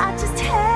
I just had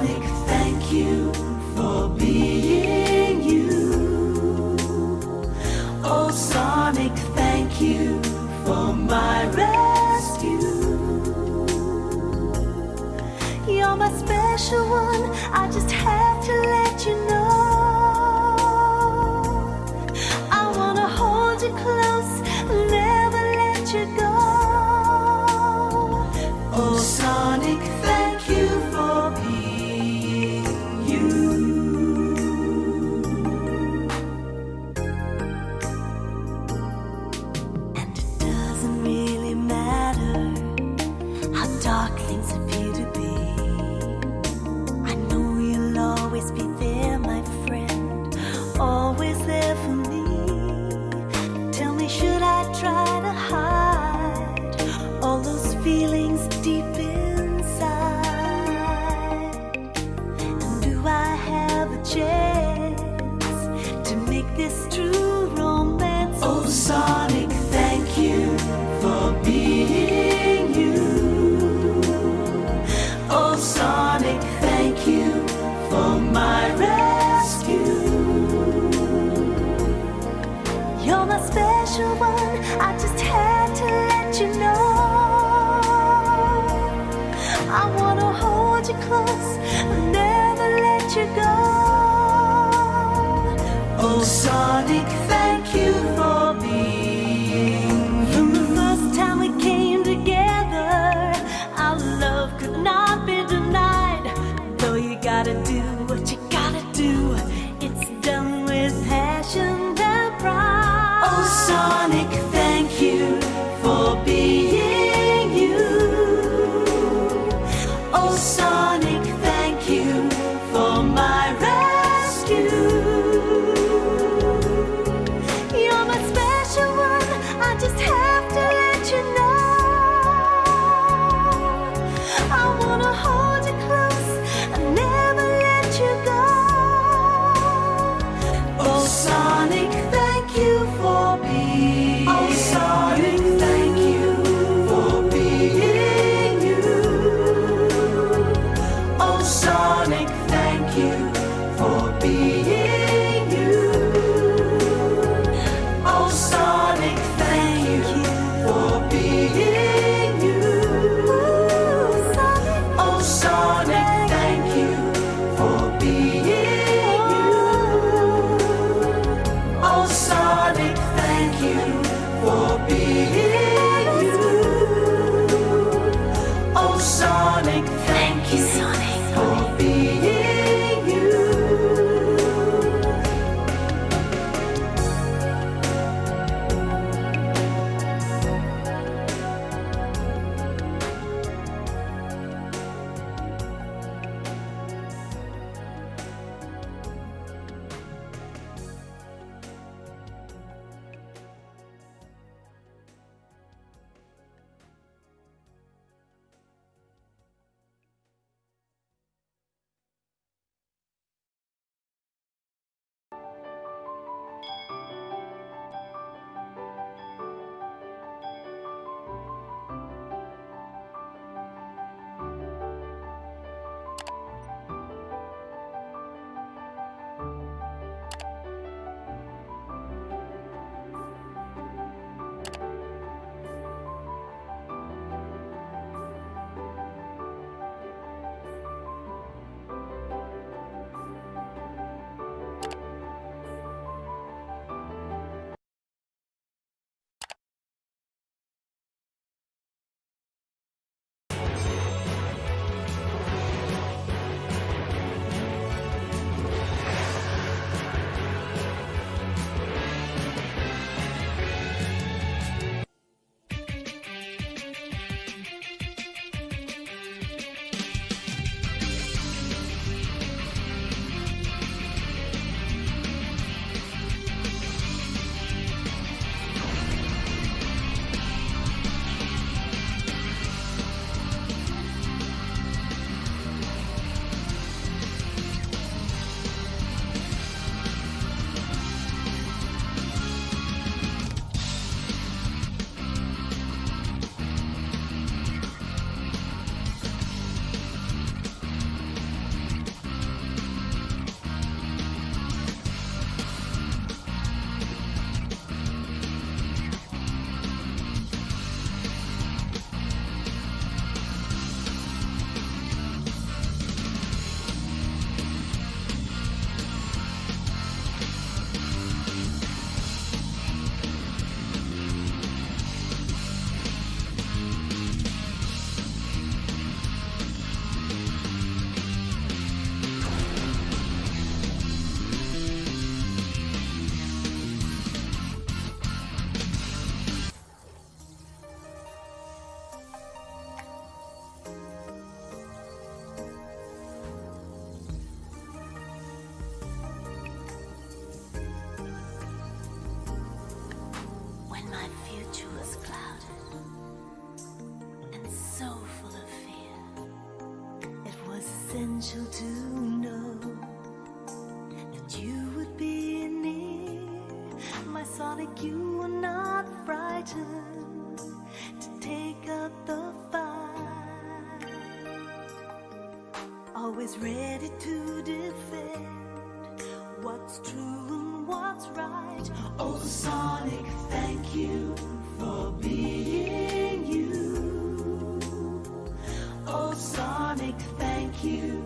Sonic, thank you for being you. Oh, Sonic, thank you for my rescue. You're my special one, I just have. sonic. Sonic, essential to know that you would be near. My Sonic, you were not frightened to take up the fight. Always ready to defend what's true and what's right. Oh, Sonic, thank you you